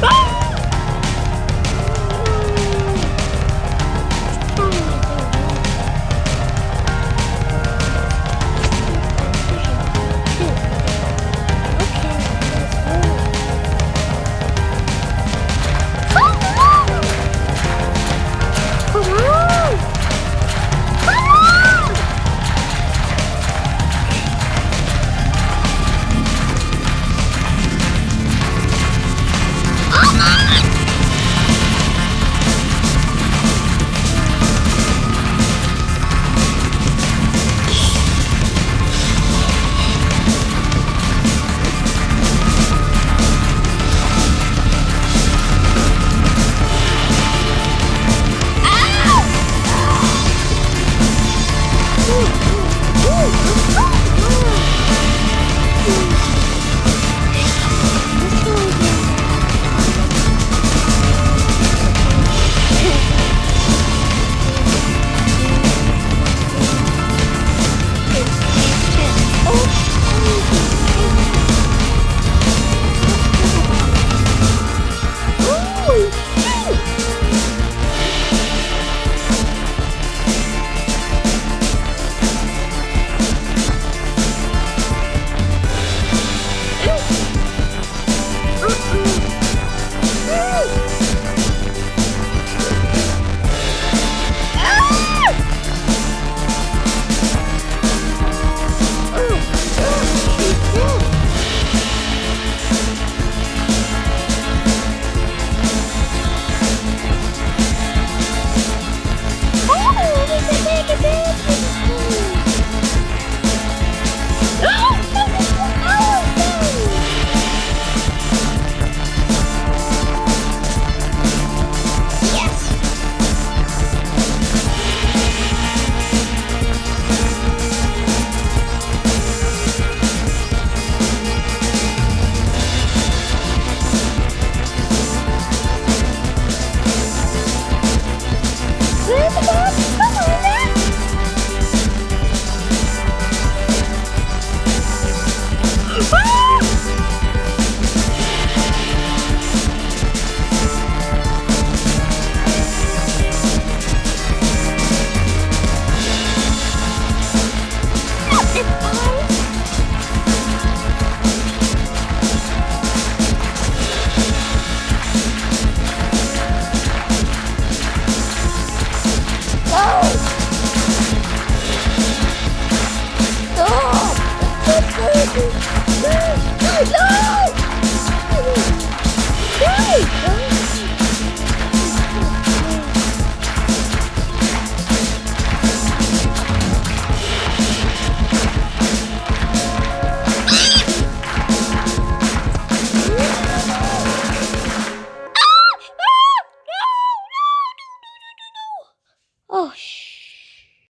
Bye! Ah! Where's the? Come on, Ah!